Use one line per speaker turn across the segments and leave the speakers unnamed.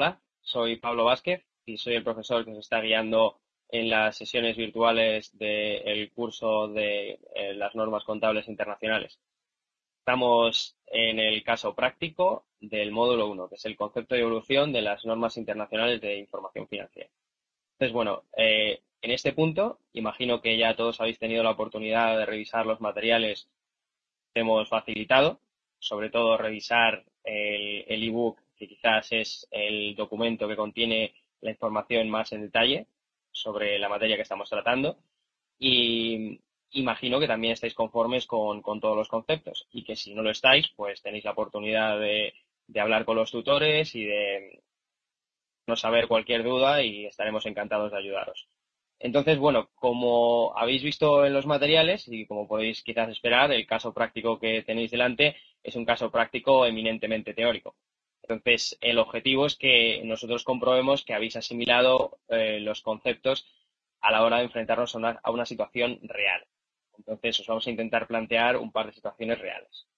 Hola, soy Pablo Vázquez y soy el profesor que nos está guiando en las sesiones virtuales del curso de eh, las normas contables internacionales. Estamos en el caso práctico del módulo 1, que es el concepto de evolución de las normas internacionales de información financiera. Entonces, bueno, eh, en este punto, imagino que ya todos habéis tenido la oportunidad de revisar los materiales que hemos facilitado, sobre todo revisar el ebook que quizás es el documento que contiene la información más en detalle sobre la materia que estamos tratando. Y imagino que también estáis conformes con, todos los conceptos y que si no lo estáis, pues tenéis la oportunidad de, de hablar con los tutores y de no saber cualquier duda y estaremos encantados de ayudaros. Entonces, bueno, como habéis visto en los materiales y como podéis quizás esperar, el caso práctico que tenéis delante es un caso práctico eminentemente teórico. Entonces, el objetivo es que nosotros comprobemos que habéis asimilado eh, los conceptos a la hora de enfrentarnos a una, situación real. Entonces, os vamos a intentar plantear un par de situaciones reales.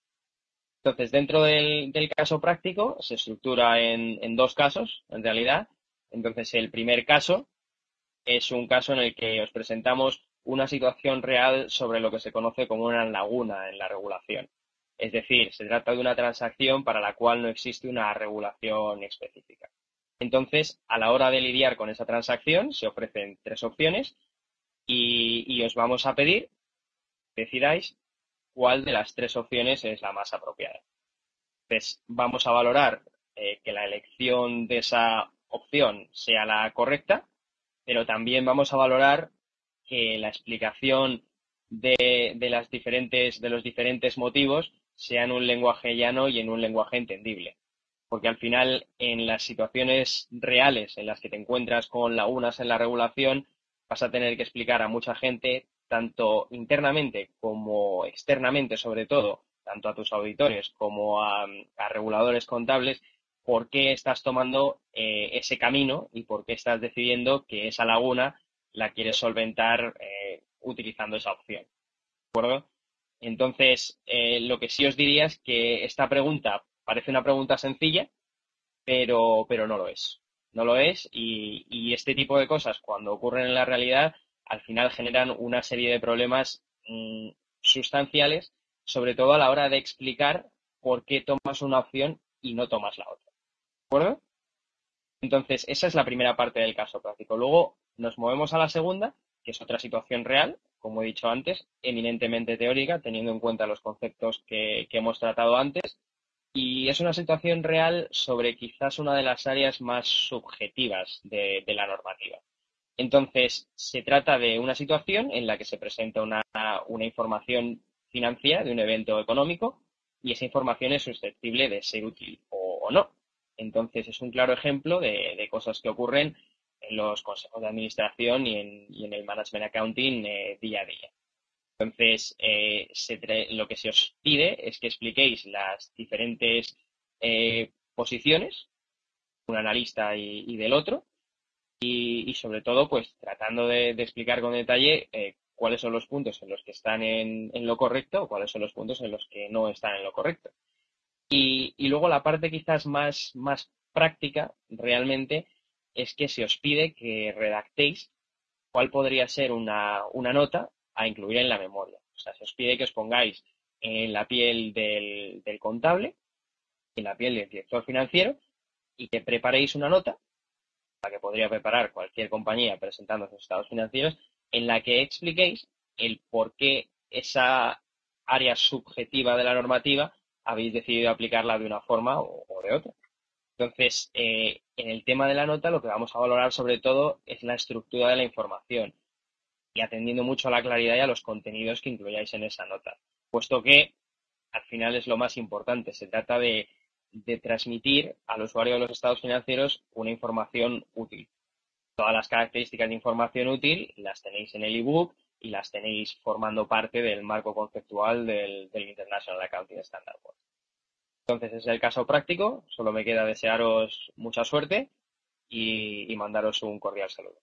Entonces, dentro del, caso práctico, se estructura en, en, dos casos, en realidad. Entonces, el primer caso es un caso en el que os presentamos una situación real sobre lo que se conoce como una laguna en la regulación. Es decir, se trata de una transacción para la cual no existe una regulación específica. Entonces, a la hora de lidiar con esa transacción, se ofrecen tres opciones y, os vamos a pedir que decidáis cuál de las tres opciones es la más apropiada. Vamos a valorar eh, que la elección de esa opción sea la correcta, pero también vamos a valorar que la explicación de, las diferentes, de los diferentes motivos sea en un lenguaje llano y en un lenguaje entendible. Porque al final, en las situaciones reales en las que te encuentras con lagunas en la regulación, vas a tener que explicar a mucha gente, tanto internamente como externamente, sobre todo, tanto a tus auditores como a, reguladores contables, por qué estás tomando eh, ese camino y por qué estás decidiendo que esa laguna la quieres solventar eh, utilizando esa opción. ¿De acuerdo? Entonces, eh, lo que sí os diría es que esta pregunta parece una pregunta sencilla, pero, pero no lo es. No lo es y, este tipo de cosas, cuando ocurren en la realidad, al final generan una serie de problemas mm, sustanciales, sobre todo a la hora de explicar por qué tomas una opción y no tomas la otra. ¿De acuerdo? Entonces, esa es la primera parte del caso práctico. Luego nos movemos a la segunda, que es otra situación real, como he dicho antes, eminentemente teórica, teniendo en cuenta los conceptos que, hemos tratado antes. Y es una situación real sobre quizás una de las áreas más subjetivas de, la normativa. Entonces, se trata de una situación en la que se presenta una, información financiera de un evento económico y esa información es susceptible de ser útil o, no. Entonces, es un claro ejemplo de cosas que ocurren en los consejos de administración y en, el management accounting eh, día a día. Entonces, eh, lo que se os pide es que expliquéis las diferentes eh, posiciones, un analista y, del otro, y, sobre todo, pues tratando de, explicar con detalle cuáles son los puntos en los que están en, lo correcto o cuáles son los puntos en los que no están en lo correcto. Y, y luego la parte quizás más, más práctica realmente es que se os pide que redactéis cuál podría ser una, nota a incluir en la memoria. O sea, se os pide que os pongáis en la piel del, contable, en la piel del director financiero, y que preparéis una nota, la que podría preparar cualquier compañía presentando sus estados financieros, en la que expliquéis el por qué esa área subjetiva de la normativa habéis decidido aplicarla de una forma o de otra. Entonces, eh, en el tema de la nota, lo que vamos a valorar sobre todo es la estructura de la información y atendiendo mucho a la claridad y a los contenidos que incluyáis en esa nota, puesto que al final es lo más importante. Se trata de, transmitir al usuario de los estados financieros una información útil. Todas las características de información útil las tenéis en el ebook y las tenéis formando parte del marco conceptual del, del International Accounting Standard Board. Entonces, es el caso práctico. Solo me queda desearos mucha suerte y mandaros un cordial saludo.